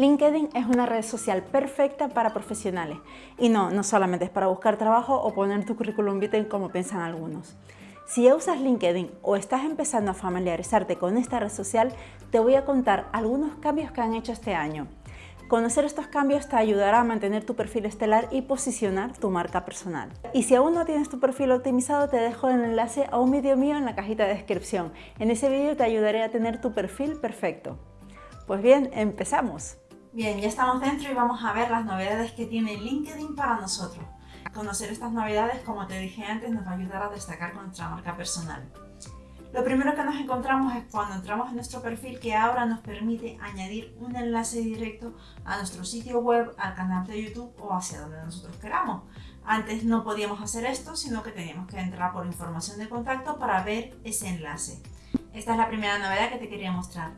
LinkedIn es una red social perfecta para profesionales y no, no solamente es para buscar trabajo o poner tu currículum vitae como piensan algunos. Si ya usas LinkedIn o estás empezando a familiarizarte con esta red social, te voy a contar algunos cambios que han hecho este año. Conocer estos cambios te ayudará a mantener tu perfil estelar y posicionar tu marca personal. Y si aún no tienes tu perfil optimizado, te dejo el enlace a un vídeo mío en la cajita de descripción. En ese vídeo te ayudaré a tener tu perfil perfecto. Pues bien, empezamos. Bien, ya estamos dentro y vamos a ver las novedades que tiene LinkedIn para nosotros. Conocer estas novedades, como te dije antes, nos va a ayudar a destacar con nuestra marca personal. Lo primero que nos encontramos es cuando entramos en nuestro perfil que ahora nos permite añadir un enlace directo a nuestro sitio web, al canal de YouTube o hacia donde nosotros queramos. Antes no podíamos hacer esto, sino que teníamos que entrar por información de contacto para ver ese enlace. Esta es la primera novedad que te quería mostrar.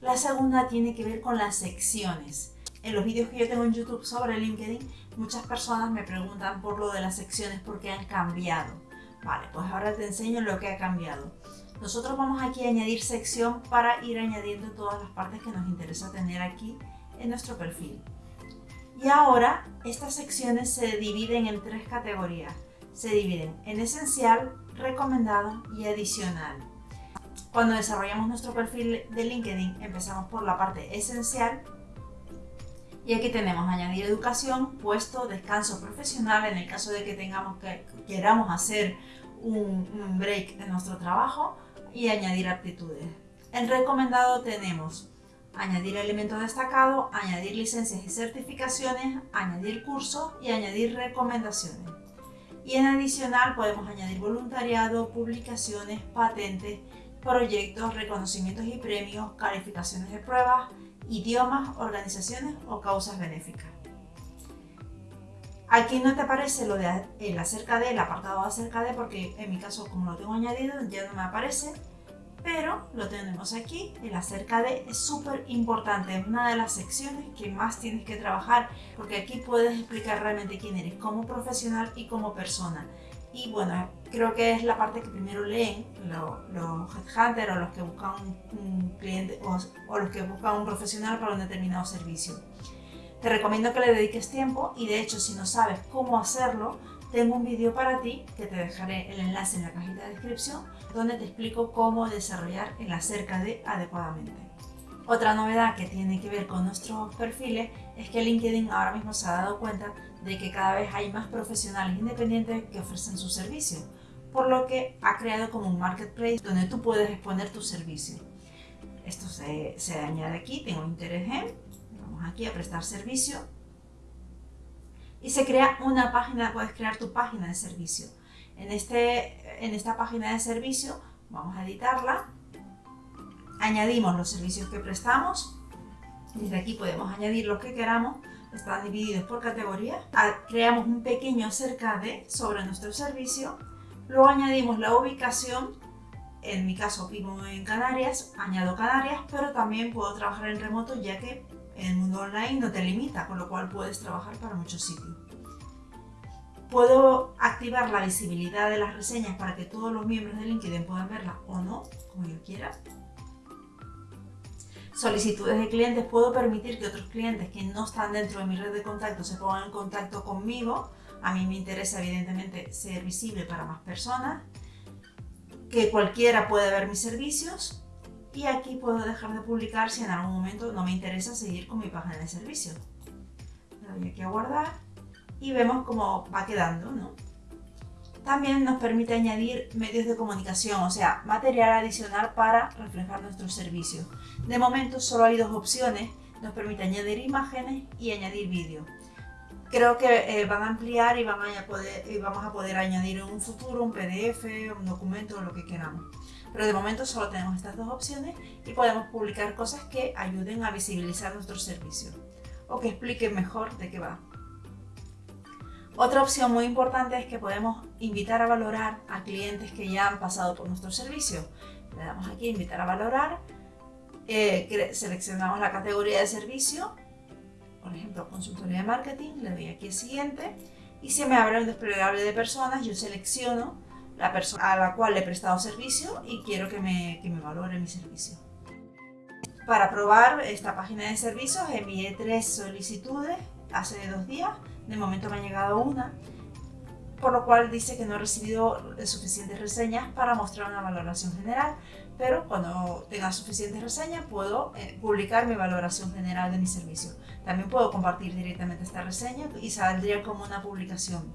La segunda tiene que ver con las secciones. En los vídeos que yo tengo en YouTube sobre LinkedIn, muchas personas me preguntan por lo de las secciones porque han cambiado. Vale, pues ahora te enseño lo que ha cambiado. Nosotros vamos aquí a añadir sección para ir añadiendo todas las partes que nos interesa tener aquí en nuestro perfil. Y ahora estas secciones se dividen en tres categorías. Se dividen en esencial, recomendado y adicional. Cuando desarrollamos nuestro perfil de LinkedIn empezamos por la parte esencial y aquí tenemos añadir educación, puesto, descanso profesional en el caso de que tengamos que queramos hacer un, break en nuestro trabajo y añadir aptitudes. En recomendado tenemos añadir elemento destacado, añadir licencias y certificaciones, añadir cursos y añadir recomendaciones. Y en adicional podemos añadir voluntariado, publicaciones, patentes proyectos, reconocimientos y premios, calificaciones de pruebas, idiomas, organizaciones o causas benéficas. Aquí no te aparece lo de el acerca de, el apartado acerca de, porque en mi caso como lo tengo añadido ya no me aparece, pero lo tenemos aquí, el acerca de es súper importante, es una de las secciones que más tienes que trabajar, porque aquí puedes explicar realmente quién eres como profesional y como persona. Y bueno, creo que es la parte que primero leen los, headhunters o los que buscan un, cliente o, los que buscan un profesional para un determinado servicio. Te recomiendo que le dediques tiempo y de hecho si no sabes cómo hacerlo, tengo un vídeo para ti que te dejaré el enlace en la cajita de descripción donde te explico cómo desarrollar el acerca de adecuadamente. Otra novedad que tiene que ver con nuestros perfiles es que LinkedIn ahora mismo se ha dado cuenta de que cada vez hay más profesionales independientes que ofrecen su servicio, por lo que ha creado como un marketplace donde tú puedes exponer tu servicio. Esto se, añade aquí, tengo interés en, vamos aquí a prestar servicio, y se crea una página, puedes crear tu página de servicio. En, este, en esta página de servicio vamos a editarla, añadimos los servicios que prestamos, desde aquí podemos añadir los que queramos, están divididos por categorías. Ah, creamos un pequeño acerca de sobre nuestro servicio. Luego añadimos la ubicación. En mi caso vivo en Canarias, añado Canarias, pero también puedo trabajar en remoto ya que el mundo online no te limita, con lo cual puedes trabajar para muchos sitios. Puedo activar la visibilidad de las reseñas para que todos los miembros de LinkedIn puedan verlas o no, como yo quiera solicitudes de clientes, puedo permitir que otros clientes que no están dentro de mi red de contacto se pongan en contacto conmigo. A mí me interesa evidentemente ser visible para más personas, que cualquiera puede ver mis servicios y aquí puedo dejar de publicar si en algún momento no me interesa seguir con mi página de servicio. Le doy aquí a guardar y vemos cómo va quedando, ¿no? También nos permite añadir medios de comunicación, o sea, material adicional para reflejar nuestros servicios. De momento solo hay dos opciones, nos permite añadir imágenes y añadir vídeo. Creo que eh, van a ampliar y, y vamos a poder añadir en un futuro un PDF, un documento, lo que queramos. Pero de momento solo tenemos estas dos opciones y podemos publicar cosas que ayuden a visibilizar nuestro servicio o que expliquen mejor de qué va. Otra opción muy importante es que podemos invitar a valorar a clientes que ya han pasado por nuestro servicio. Le damos aquí invitar a valorar, eh, seleccionamos la categoría de servicio, por ejemplo consultoría de marketing, le doy aquí siguiente y se me abre un desplegable de personas, yo selecciono la persona a la cual le he prestado servicio y quiero que me, que me valore mi servicio. Para probar esta página de servicios envié tres solicitudes hace dos días, de momento me ha llegado una, por lo cual dice que no he recibido suficientes reseñas para mostrar una valoración general, pero cuando tenga suficientes reseñas puedo eh, publicar mi valoración general de mi servicio. También puedo compartir directamente esta reseña y saldría como una publicación.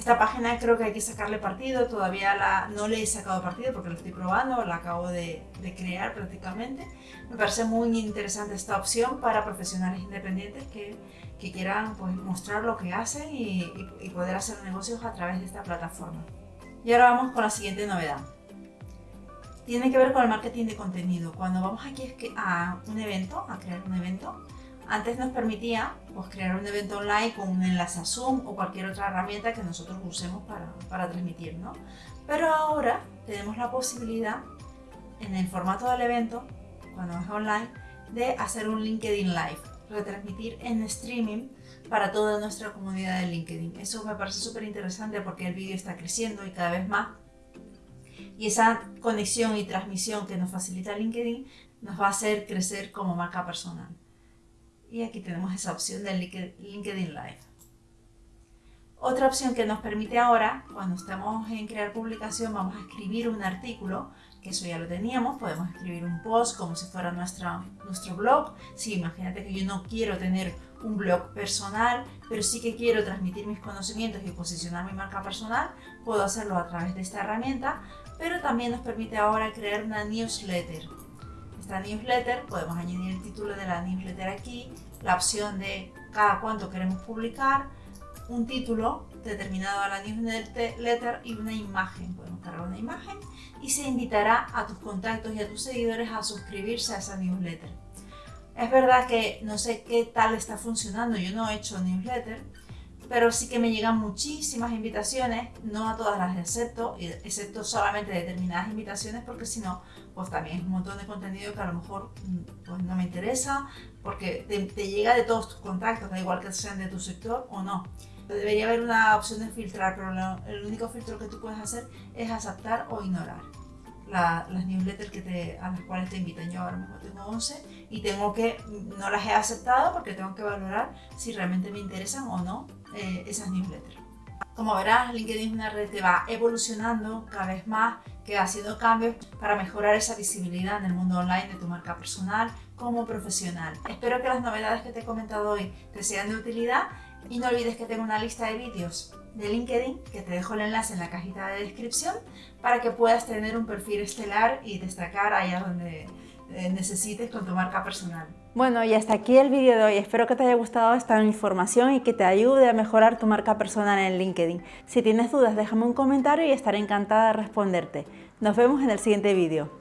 Esta página creo que hay que sacarle partido, todavía la, no le he sacado partido porque lo estoy probando, la acabo de, crear prácticamente. Me parece muy interesante esta opción para profesionales independientes que, que quieran pues, mostrar lo que hacen y, y poder hacer negocios a través de esta plataforma. Y ahora vamos con la siguiente novedad. Tiene que ver con el marketing de contenido. Cuando vamos aquí a un evento, a crear un evento, antes nos permitía pues, crear un evento online con un enlace a Zoom o cualquier otra herramienta que nosotros usemos para, para transmitir, ¿no? Pero ahora tenemos la posibilidad, en el formato del evento, cuando es online, de hacer un LinkedIn Live, retransmitir en streaming para toda nuestra comunidad de LinkedIn. Eso me parece súper interesante porque el vídeo está creciendo y cada vez más. Y esa conexión y transmisión que nos facilita LinkedIn nos va a hacer crecer como marca personal y aquí tenemos esa opción de LinkedIn Live. Otra opción que nos permite ahora, cuando estamos en crear publicación, vamos a escribir un artículo, que eso ya lo teníamos, podemos escribir un post como si fuera nuestra, nuestro blog. Sí, imagínate que yo no quiero tener un blog personal, pero sí que quiero transmitir mis conocimientos y posicionar mi marca personal, puedo hacerlo a través de esta herramienta, pero también nos permite ahora crear una newsletter esta newsletter, podemos añadir el título de la newsletter aquí, la opción de cada cuánto queremos publicar, un título determinado a la newsletter y una imagen. Podemos cargar una imagen y se invitará a tus contactos y a tus seguidores a suscribirse a esa newsletter. Es verdad que no sé qué tal está funcionando, yo no he hecho newsletter, pero sí que me llegan muchísimas invitaciones, no a todas las acepto, excepto solamente determinadas invitaciones, porque si no, pues también es un montón de contenido que a lo mejor mm, pues no me interesa, porque te, llega de todos tus contactos, da igual que sean de tu sector o no. Debería haber una opción de filtrar, pero el único filtro que tú puedes hacer es aceptar o ignorar las newsletters que te, a las cuales te invitan. Yo ahora mismo tengo 11 y tengo que, no las he aceptado porque tengo que valorar si realmente me interesan o no eh, esas newsletters. Como verás, LinkedIn es una red que va evolucionando cada vez más, que va haciendo cambios para mejorar esa visibilidad en el mundo online de tu marca personal como profesional. Espero que las novedades que te he comentado hoy te sean de utilidad y no olvides que tengo una lista de vídeos de LinkedIn, que te dejo el enlace en la cajita de descripción, para que puedas tener un perfil estelar y destacar allá donde necesites con tu marca personal. Bueno, y hasta aquí el vídeo de hoy. Espero que te haya gustado esta información y que te ayude a mejorar tu marca personal en LinkedIn. Si tienes dudas, déjame un comentario y estaré encantada de responderte. Nos vemos en el siguiente vídeo.